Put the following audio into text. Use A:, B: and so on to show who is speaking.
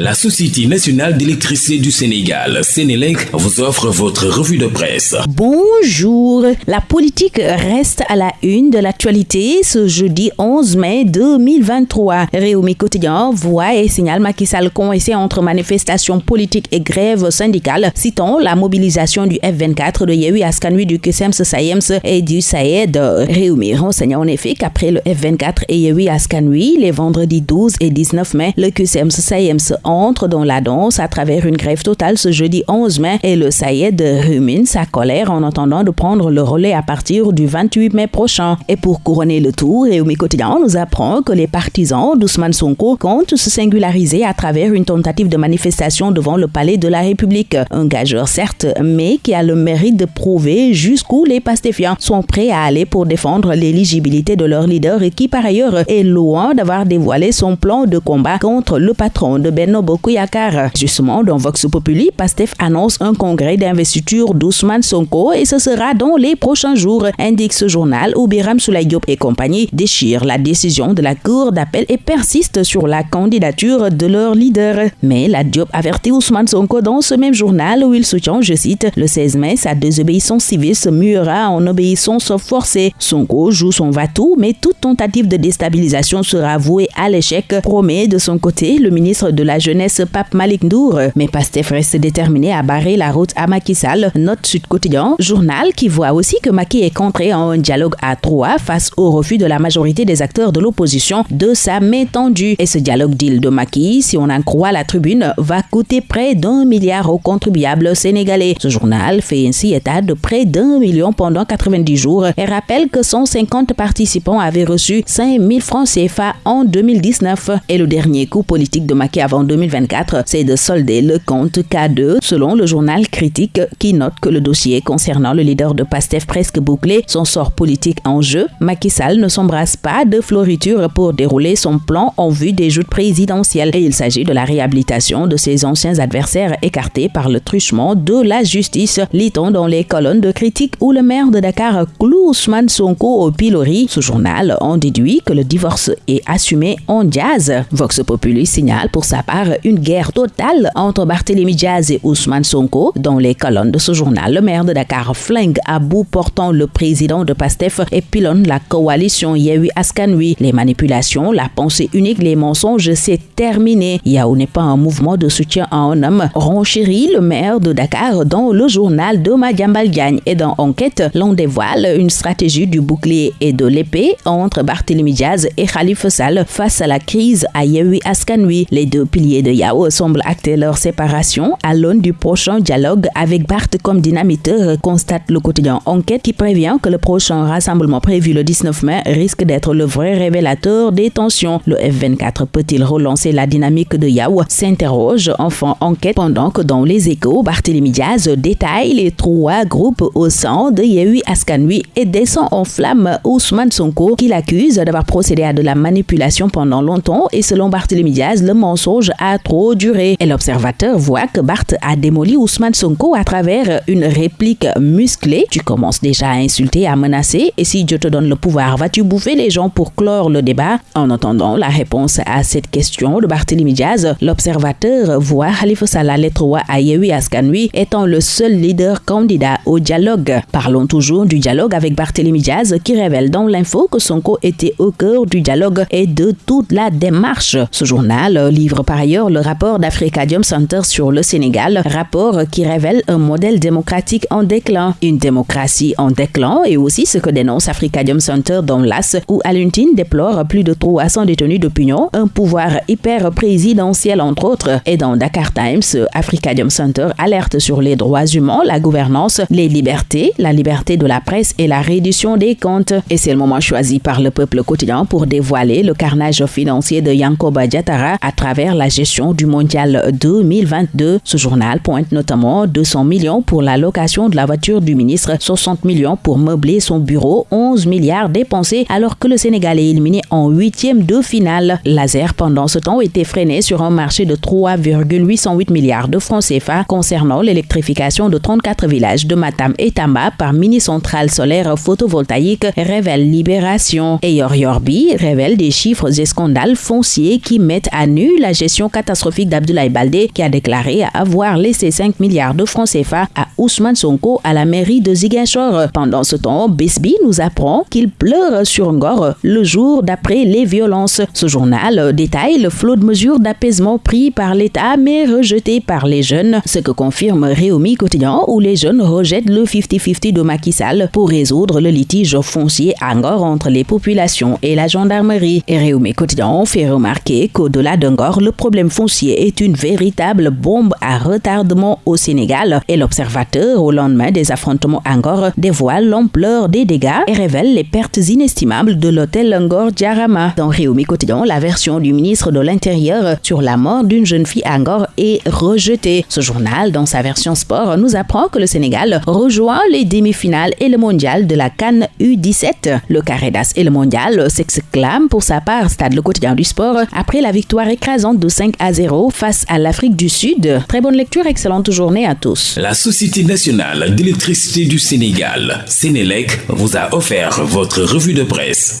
A: La Société nationale d'électricité du Sénégal, Sénélec, vous offre votre revue de presse.
B: Bonjour. La politique reste à la une de l'actualité ce jeudi 11 mai 2023. Réumi Quotidien voit et signale Macky Sall coincé entre manifestations politiques et grèves syndicales, citant la mobilisation du F24 de Yehui Askanui du QSEMS Sayems et du Saed. Réumi renseigne en effet qu'après le F24 et Yehui Askanui, les vendredis 12 et 19 mai, le QSEMS Sayems entre dans la danse à travers une grève totale ce jeudi 11 mai et le Sayed rumine sa colère en attendant de prendre le relais à partir du 28 mai prochain. Et pour couronner le tour, Réumi Quotidien nous apprend que les partisans d'Ousmane Sonko comptent se singulariser à travers une tentative de manifestation devant le palais de la République. Un gageur certes, mais qui a le mérite de prouver jusqu'où les pastéfiants sont prêts à aller pour défendre l'éligibilité de leur leader et qui par ailleurs est loin d'avoir dévoilé son plan de combat contre le patron de Benno Bokuyakar. Justement, dans Vox Populi, Pastef annonce un congrès d'investiture d'Ousmane Sonko et ce sera dans les prochains jours, indique ce journal où Biram Diop et compagnie déchirent la décision de la Cour d'appel et persistent sur la candidature de leur leader. Mais la Diop avertit Ousmane Sonko dans ce même journal où il soutient, je cite, le 16 mai, sa désobéissance civile se muera en obéissance forcée. Sonko joue son va-tout, mais toute tentative de déstabilisation sera vouée à l'échec, promet de son côté le ministre de la jeunesse Pape Malik Ndour. Mais Pastef reste déterminé à barrer la route à Macky Sall. Note Sud Quotidien, journal qui voit aussi que Macky est contré en un dialogue à trois face au refus de la majorité des acteurs de l'opposition de sa main tendue. Et ce dialogue deal de Macky, si on en croit la tribune, va coûter près d'un milliard aux contribuables sénégalais. Ce journal fait ainsi état de près d'un million pendant 90 jours et rappelle que 150 participants avaient reçu 5000 francs CFA en 2019. Et le dernier coup politique de Macky avant 2024, c'est de solder le compte K2, selon le journal Critique, qui note que le dossier concernant le leader de PASTEF presque bouclé, son sort politique en jeu, Macky Sall ne s'embrasse pas de floriture pour dérouler son plan en vue des joutes présidentielles. Et il s'agit de la réhabilitation de ses anciens adversaires écartés par le truchement de la justice, lit-on dans les colonnes de Critique où le maire de Dakar cloue Ousmane Sonko au pilori. Ce journal en déduit que le divorce est assumé en jazz. Vox Populi signale pour sa part une guerre totale entre Barthélémy Diaz et Ousmane Sonko. Dans les colonnes de ce journal, le maire de Dakar flingue à bout portant le président de PASTEF et pilonne la coalition Yehui Askanui. Les manipulations, la pensée unique, les mensonges, c'est terminé. Yahoo n'est pas un mouvement de soutien à un homme. Ronchéry, le maire de Dakar, dans le journal de Madiambal et dans Enquête, l'on dévoile une stratégie du bouclier et de l'épée entre Barthélémy Diaz et Khalifa Sall face à la crise à Yehui Askanui. Les deux piliers de Yao semblent acter leur séparation à l'aune du prochain dialogue avec Barth comme dynamiteur, constate le quotidien Enquête qui prévient que le prochain rassemblement prévu le 19 mai risque d'être le vrai révélateur des tensions. Le F24 peut-il relancer la dynamique de Yao s'interroge enfin Enquête pendant que dans les échos, Barthélémy Diaz détaille les trois groupes au sein de Yehui Askanui et descend en flamme Ousmane Sonko qui l'accuse d'avoir procédé à de la manipulation pendant longtemps et selon Barthélémy Diaz, le mensonge a trop duré. Et l'observateur voit que Barth a démoli Ousmane Sonko à travers une réplique musclée. Tu commences déjà à insulter, à menacer, et si Dieu te donne le pouvoir, vas-tu bouffer les gens pour clore le débat? En attendant la réponse à cette question de Barthélémy Diaz, l'observateur voit Khalifa Salah Lettroa à Yehui Askanui étant le seul leader candidat au dialogue. Parlons toujours du dialogue avec Barthélémy Diaz qui révèle dans l'info que Sonko était au cœur du dialogue et de toute la démarche. Ce journal livre par le rapport d'Africadium Center sur le Sénégal, rapport qui révèle un modèle démocratique en déclin. Une démocratie en déclin et aussi ce que dénonce Africadium Center dans l'AS où Aluntine déplore plus de 300 détenus d'opinion, un pouvoir hyper présidentiel entre autres. Et dans Dakar Times, Africadium Center alerte sur les droits humains, la gouvernance, les libertés, la liberté de la presse et la reddition des comptes. Et c'est le moment choisi par le peuple quotidien pour dévoiler le carnage financier de Yankoba Diatara à travers la gestion du mondial 2022. Ce journal pointe notamment 200 millions pour la location de la voiture du ministre, 60 millions pour meubler son bureau, 11 milliards dépensés alors que le Sénégal est éliminé en huitième de finale. Laser pendant ce temps était freiné sur un marché de 3,808 milliards de francs CFA concernant l'électrification de 34 villages de Matam et Tamba par mini-centrale solaire photovoltaïque, révèle Libération. Et Yorbi révèle des chiffres et scandales fonciers qui mettent à nu la gestion catastrophique d'Abdoulaye Baldé qui a déclaré avoir laissé 5 milliards de francs CFA à Ousmane Sonko à la mairie de Ziguinchor. Pendant ce temps, Besbi nous apprend qu'il pleure sur Ngor le jour d'après les violences. Ce journal détaille le flot de mesures d'apaisement pris par l'État mais rejeté par les jeunes, ce que confirme Réumi Quotidien où les jeunes rejettent le 50-50 de Macky Sall pour résoudre le litige foncier à Ngor entre les populations et la gendarmerie. Et Réumi Quotidien fait remarquer qu'au-delà d'Angor, le problème foncier est une véritable bombe à retardement au Sénégal et l'observateur, au lendemain des affrontements Angor, dévoile l'ampleur des dégâts et révèle les pertes inestimables de l'hôtel Angor Diarama. Dans Réumi Quotidien, la version du ministre de l'Intérieur sur la mort d'une jeune fille Angor est rejetée. Ce journal, dans sa version sport, nous apprend que le Sénégal rejoint les demi-finales et le mondial de la Cannes U17. Le carré d'As et le mondial s'exclament pour sa part, stade le quotidien du sport, après la victoire écrasante de 5 à 0 face à l'Afrique du Sud. Très bonne lecture, excellente journée à tous.
A: La Société nationale d'électricité du Sénégal, Sénélec, vous a offert votre revue de presse.